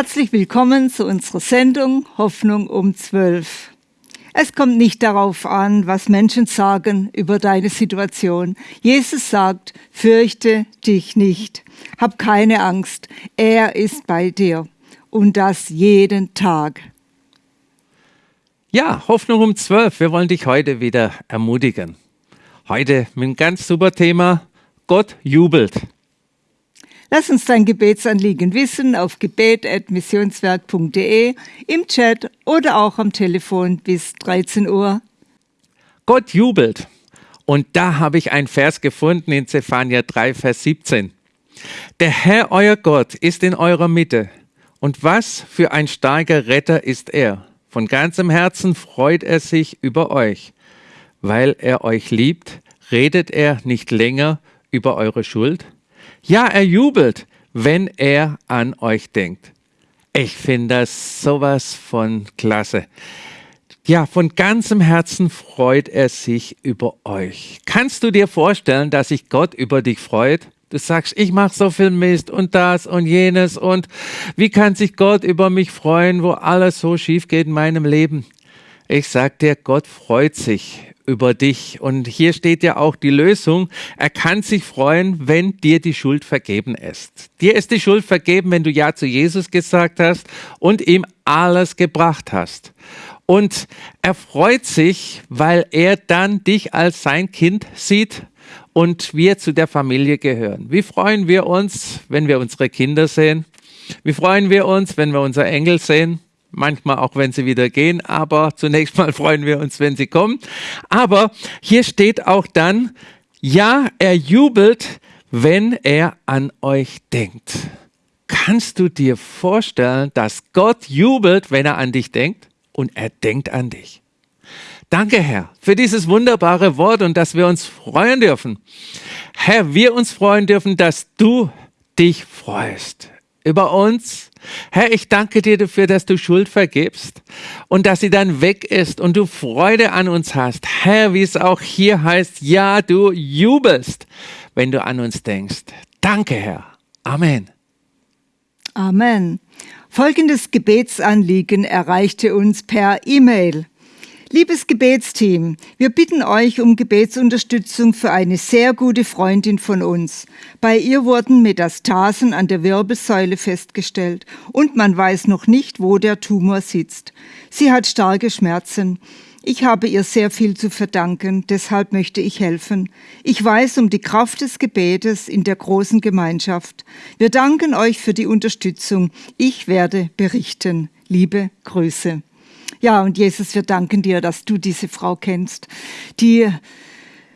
Herzlich willkommen zu unserer Sendung Hoffnung um 12. Es kommt nicht darauf an, was Menschen sagen über deine Situation. Jesus sagt, fürchte dich nicht. Hab keine Angst. Er ist bei dir. Und das jeden Tag. Ja, Hoffnung um 12. Wir wollen dich heute wieder ermutigen. Heute mit einem ganz super Thema. Gott jubelt. Lass uns dein Gebetsanliegen wissen auf gebet.missionswerk.de, im Chat oder auch am Telefon bis 13 Uhr. Gott jubelt. Und da habe ich einen Vers gefunden in Zephania 3, Vers 17. Der Herr, euer Gott, ist in eurer Mitte. Und was für ein starker Retter ist er. Von ganzem Herzen freut er sich über euch. Weil er euch liebt, redet er nicht länger über eure Schuld, ja, er jubelt, wenn er an euch denkt. Ich finde das sowas von klasse. Ja, von ganzem Herzen freut er sich über euch. Kannst du dir vorstellen, dass sich Gott über dich freut? Du sagst, ich mache so viel Mist und das und jenes und wie kann sich Gott über mich freuen, wo alles so schief geht in meinem Leben? Ich sag dir, Gott freut sich über dich. Und hier steht ja auch die Lösung. Er kann sich freuen, wenn dir die Schuld vergeben ist. Dir ist die Schuld vergeben, wenn du Ja zu Jesus gesagt hast und ihm alles gebracht hast. Und er freut sich, weil er dann dich als sein Kind sieht und wir zu der Familie gehören. Wie freuen wir uns, wenn wir unsere Kinder sehen? Wie freuen wir uns, wenn wir unser Engel sehen? Manchmal auch wenn sie wieder gehen, aber zunächst mal freuen wir uns, wenn sie kommen. Aber hier steht auch dann, ja, er jubelt, wenn er an euch denkt. Kannst du dir vorstellen, dass Gott jubelt, wenn er an dich denkt? Und er denkt an dich. Danke, Herr, für dieses wunderbare Wort und dass wir uns freuen dürfen. Herr, wir uns freuen dürfen, dass du dich freust über uns. Herr, ich danke dir dafür, dass du Schuld vergibst und dass sie dann weg ist und du Freude an uns hast. Herr, wie es auch hier heißt, ja, du jubelst, wenn du an uns denkst. Danke, Herr. Amen. Amen. Folgendes Gebetsanliegen erreichte uns per E-Mail. Liebes Gebetsteam, wir bitten euch um Gebetsunterstützung für eine sehr gute Freundin von uns. Bei ihr wurden Metastasen an der Wirbelsäule festgestellt und man weiß noch nicht, wo der Tumor sitzt. Sie hat starke Schmerzen. Ich habe ihr sehr viel zu verdanken, deshalb möchte ich helfen. Ich weiß um die Kraft des Gebetes in der großen Gemeinschaft. Wir danken euch für die Unterstützung. Ich werde berichten. Liebe Grüße. Ja, und Jesus, wir danken dir, dass du diese Frau kennst, die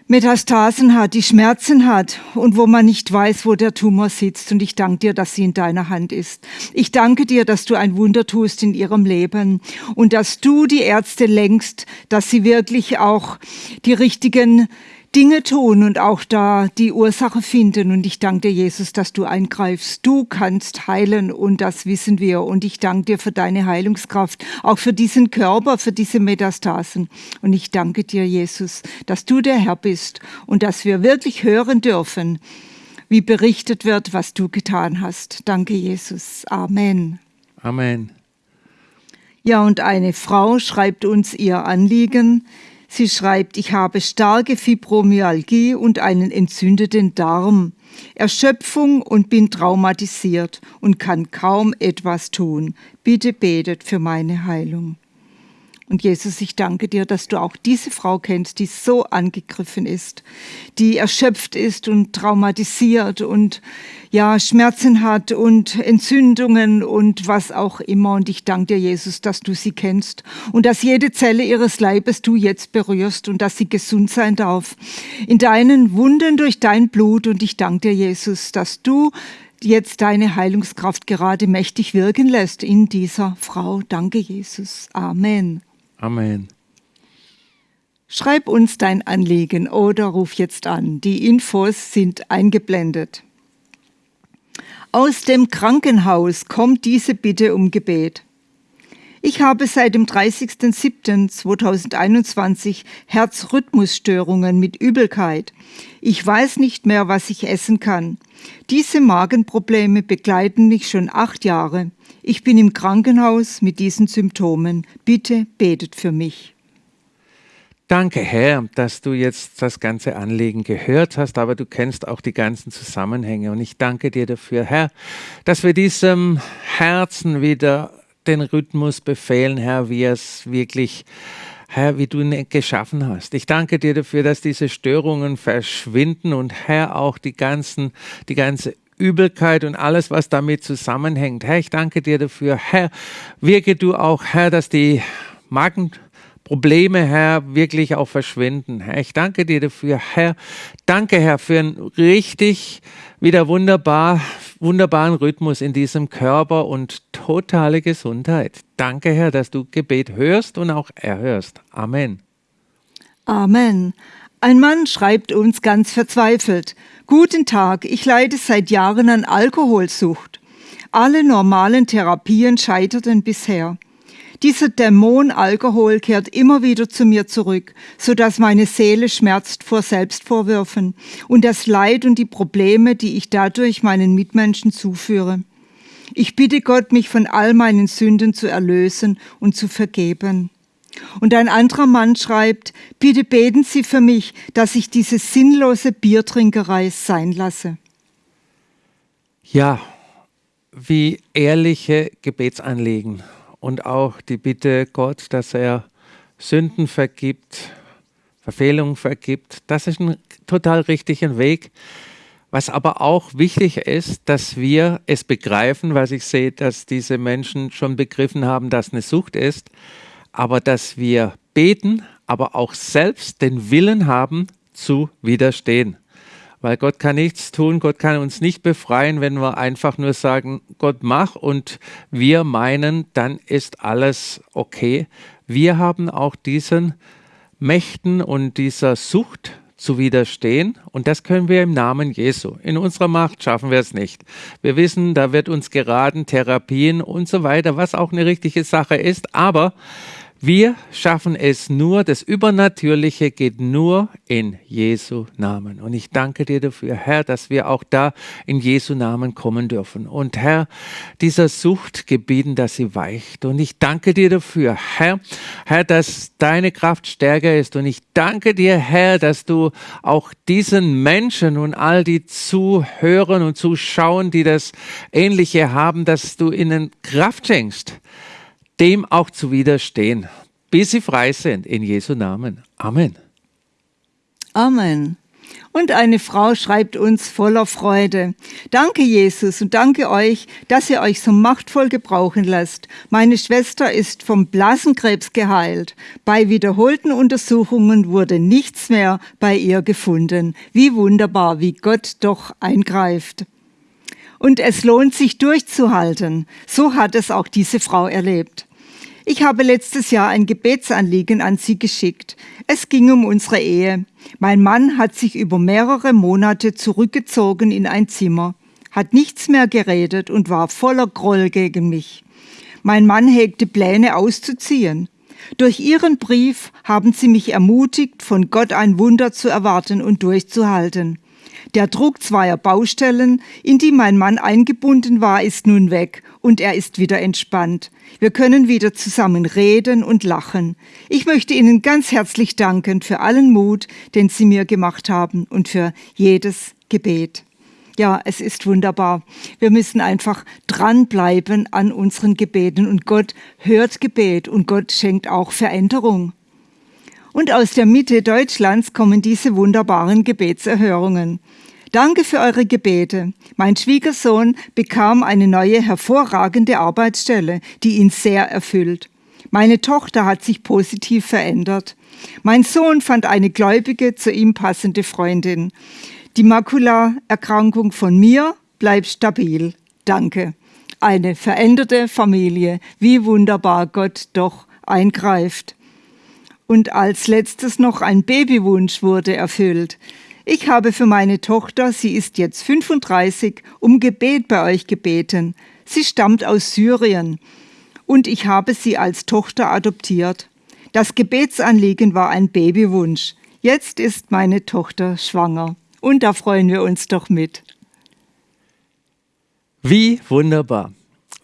Metastasen hat, die Schmerzen hat und wo man nicht weiß, wo der Tumor sitzt. Und ich danke dir, dass sie in deiner Hand ist. Ich danke dir, dass du ein Wunder tust in ihrem Leben und dass du die Ärzte lenkst, dass sie wirklich auch die richtigen Dinge tun und auch da die Ursache finden. Und ich danke dir, Jesus, dass du eingreifst. Du kannst heilen und das wissen wir. Und ich danke dir für deine Heilungskraft, auch für diesen Körper, für diese Metastasen. Und ich danke dir, Jesus, dass du der Herr bist und dass wir wirklich hören dürfen, wie berichtet wird, was du getan hast. Danke, Jesus. Amen. Amen. Ja, und eine Frau schreibt uns ihr Anliegen. Sie schreibt, ich habe starke Fibromyalgie und einen entzündeten Darm, Erschöpfung und bin traumatisiert und kann kaum etwas tun. Bitte betet für meine Heilung. Und Jesus, ich danke dir, dass du auch diese Frau kennst, die so angegriffen ist, die erschöpft ist und traumatisiert und ja, Schmerzen hat und Entzündungen und was auch immer. Und ich danke dir, Jesus, dass du sie kennst und dass jede Zelle ihres Leibes du jetzt berührst und dass sie gesund sein darf. In deinen Wunden durch dein Blut. Und ich danke dir, Jesus, dass du jetzt deine Heilungskraft gerade mächtig wirken lässt in dieser Frau. Danke, Jesus. Amen. Amen. Schreib uns dein Anliegen oder ruf jetzt an. Die Infos sind eingeblendet. Aus dem Krankenhaus kommt diese Bitte um Gebet. Ich habe seit dem 30.07.2021 Herzrhythmusstörungen mit Übelkeit. Ich weiß nicht mehr, was ich essen kann. Diese Magenprobleme begleiten mich schon acht Jahre. Ich bin im Krankenhaus mit diesen Symptomen. Bitte betet für mich. Danke, Herr, dass du jetzt das ganze Anliegen gehört hast, aber du kennst auch die ganzen Zusammenhänge. Und ich danke dir dafür, Herr, dass wir diesem Herzen wieder den Rhythmus befehlen, Herr, wie es wirklich Herr, wie du ihn geschaffen hast. Ich danke dir dafür, dass diese Störungen verschwinden und Herr auch die ganzen, die ganze Übelkeit und alles, was damit zusammenhängt. Herr, ich danke dir dafür. Herr, wirke du auch, Herr, dass die Magenprobleme, Herr, wirklich auch verschwinden. Herr, ich danke dir dafür. Herr, danke, Herr, für ein richtig wieder wunderbar, wunderbaren Rhythmus in diesem Körper und totale Gesundheit. Danke, Herr, dass du Gebet hörst und auch erhörst. Amen. Amen. Ein Mann schreibt uns ganz verzweifelt. Guten Tag, ich leide seit Jahren an Alkoholsucht. Alle normalen Therapien scheiterten bisher. Dieser Dämon Alkohol kehrt immer wieder zu mir zurück, so dass meine Seele schmerzt vor Selbstvorwürfen und das Leid und die Probleme, die ich dadurch meinen Mitmenschen zuführe. Ich bitte Gott, mich von all meinen Sünden zu erlösen und zu vergeben. Und ein anderer Mann schreibt, bitte beten Sie für mich, dass ich diese sinnlose Biertrinkerei sein lasse. Ja, wie ehrliche Gebetsanliegen und auch die Bitte Gott, dass er Sünden vergibt, Verfehlungen vergibt. Das ist ein total richtiger Weg. Was aber auch wichtig ist, dass wir es begreifen, weil ich sehe, dass diese Menschen schon begriffen haben, dass eine Sucht ist, aber dass wir beten, aber auch selbst den Willen haben zu widerstehen weil Gott kann nichts tun, Gott kann uns nicht befreien, wenn wir einfach nur sagen, Gott mach und wir meinen, dann ist alles okay. Wir haben auch diesen Mächten und dieser Sucht zu widerstehen und das können wir im Namen Jesu. In unserer Macht schaffen wir es nicht. Wir wissen, da wird uns geraten, Therapien und so weiter, was auch eine richtige Sache ist, aber wir schaffen es nur, das Übernatürliche geht nur in Jesu Namen. Und ich danke dir dafür, Herr, dass wir auch da in Jesu Namen kommen dürfen. Und Herr, dieser Sucht gebieten, dass sie weicht. Und ich danke dir dafür, Herr, Herr, dass deine Kraft stärker ist. Und ich danke dir, Herr, dass du auch diesen Menschen und all die zuhören und zuschauen, die das Ähnliche haben, dass du ihnen Kraft schenkst dem auch zu widerstehen, bis sie frei sind, in Jesu Namen. Amen. Amen. Und eine Frau schreibt uns voller Freude. Danke, Jesus, und danke euch, dass ihr euch so machtvoll gebrauchen lasst. Meine Schwester ist vom Blasenkrebs geheilt. Bei wiederholten Untersuchungen wurde nichts mehr bei ihr gefunden. Wie wunderbar, wie Gott doch eingreift. Und es lohnt sich durchzuhalten. So hat es auch diese Frau erlebt. Ich habe letztes Jahr ein Gebetsanliegen an Sie geschickt. Es ging um unsere Ehe. Mein Mann hat sich über mehrere Monate zurückgezogen in ein Zimmer, hat nichts mehr geredet und war voller Groll gegen mich. Mein Mann hegte Pläne auszuziehen. Durch Ihren Brief haben Sie mich ermutigt, von Gott ein Wunder zu erwarten und durchzuhalten. Der Druck zweier Baustellen, in die mein Mann eingebunden war, ist nun weg und er ist wieder entspannt. Wir können wieder zusammen reden und lachen. Ich möchte Ihnen ganz herzlich danken für allen Mut, den Sie mir gemacht haben und für jedes Gebet. Ja, es ist wunderbar. Wir müssen einfach dranbleiben an unseren Gebeten und Gott hört Gebet und Gott schenkt auch Veränderung. Und aus der Mitte Deutschlands kommen diese wunderbaren Gebetserhörungen. Danke für eure Gebete. Mein Schwiegersohn bekam eine neue hervorragende Arbeitsstelle, die ihn sehr erfüllt. Meine Tochter hat sich positiv verändert. Mein Sohn fand eine gläubige, zu ihm passende Freundin. Die Makulaerkrankung von mir bleibt stabil. Danke. Eine veränderte Familie. Wie wunderbar Gott doch eingreift. Und als letztes noch ein Babywunsch wurde erfüllt. Ich habe für meine Tochter, sie ist jetzt 35, um Gebet bei euch gebeten. Sie stammt aus Syrien. und ich habe sie als Tochter adoptiert. Das Gebetsanliegen war ein Babywunsch. Jetzt ist meine Tochter schwanger und da freuen wir uns doch mit. Wie wunderbar.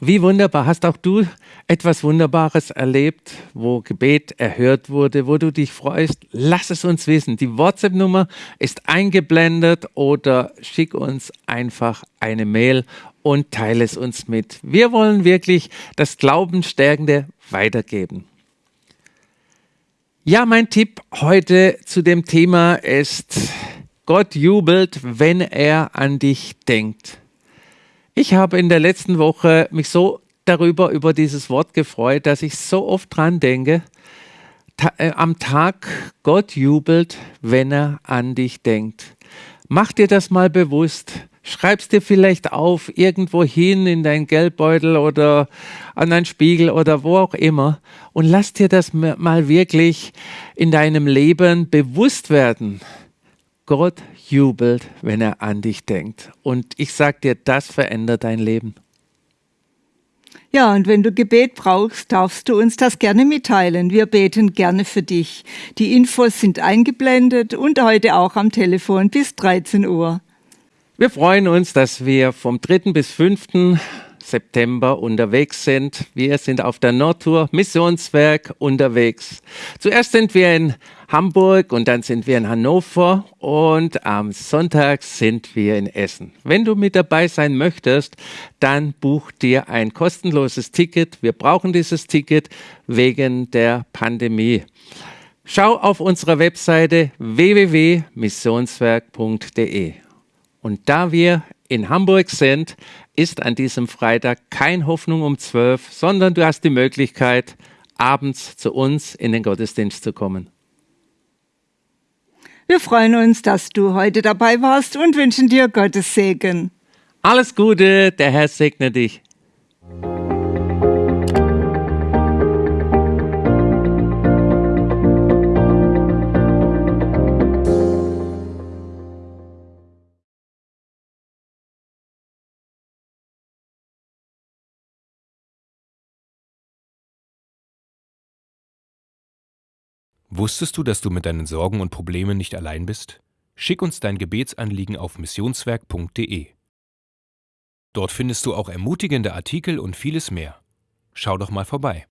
Wie wunderbar. Hast auch du etwas Wunderbares erlebt, wo Gebet erhört wurde, wo du dich freust? Lass es uns wissen. Die WhatsApp-Nummer ist eingeblendet oder schick uns einfach eine Mail und teile es uns mit. Wir wollen wirklich das Glaubenstärkende weitergeben. Ja, mein Tipp heute zu dem Thema ist, Gott jubelt, wenn er an dich denkt. Ich habe in der letzten Woche mich so darüber, über dieses Wort gefreut, dass ich so oft dran denke, ta äh, am Tag Gott jubelt, wenn er an dich denkt. Mach dir das mal bewusst. Schreib's dir vielleicht auf, irgendwo hin in dein Geldbeutel oder an deinen Spiegel oder wo auch immer und lass dir das mal wirklich in deinem Leben bewusst werden. Gott jubelt, wenn er an dich denkt. Und ich sag dir, das verändert dein Leben. Ja, und wenn du Gebet brauchst, darfst du uns das gerne mitteilen. Wir beten gerne für dich. Die Infos sind eingeblendet und heute auch am Telefon bis 13 Uhr. Wir freuen uns, dass wir vom 3. bis 5. September unterwegs sind. Wir sind auf der Nordtour Missionswerk unterwegs. Zuerst sind wir in Hamburg und dann sind wir in Hannover und am Sonntag sind wir in Essen. Wenn du mit dabei sein möchtest, dann buch dir ein kostenloses Ticket. Wir brauchen dieses Ticket wegen der Pandemie. Schau auf unserer Webseite www.missionswerk.de. Und da wir in Hamburg sind, ist an diesem Freitag kein Hoffnung um 12, sondern du hast die Möglichkeit, abends zu uns in den Gottesdienst zu kommen. Wir freuen uns, dass du heute dabei warst und wünschen dir Gottes Segen. Alles Gute, der Herr segne dich. Wusstest du, dass du mit deinen Sorgen und Problemen nicht allein bist? Schick uns dein Gebetsanliegen auf missionswerk.de. Dort findest du auch ermutigende Artikel und vieles mehr. Schau doch mal vorbei.